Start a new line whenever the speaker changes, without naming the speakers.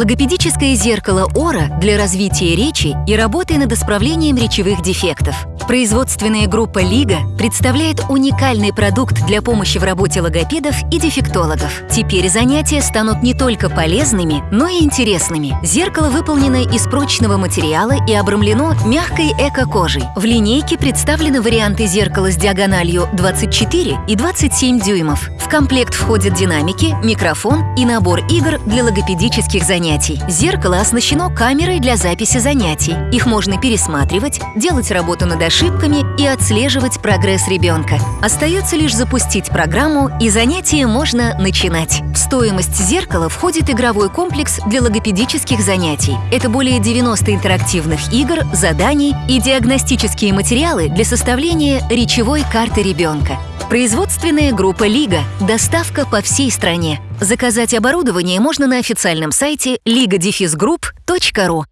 Логопедическое зеркало Ора для развития речи и работы над исправлением речевых дефектов. Производственная группа «Лига» представляет уникальный продукт для помощи в работе логопедов и дефектологов. Теперь занятия станут не только полезными, но и интересными. Зеркало выполнено из прочного материала и обрамлено мягкой эко-кожей. В линейке представлены варианты зеркала с диагональю 24 и 27 дюймов. Комплект входят динамики, микрофон и набор игр для логопедических занятий. Зеркало оснащено камерой для записи занятий. Их можно пересматривать, делать работу над ошибками и отслеживать прогресс ребенка. Остается лишь запустить программу, и занятие можно начинать. В стоимость зеркала входит игровой комплекс для логопедических занятий. Это более 90 интерактивных игр, заданий и диагностические материалы для составления речевой карты ребенка. Производственная группа «Лига». Доставка по всей стране. Заказать оборудование можно на официальном сайте ligadefisgroup.ru.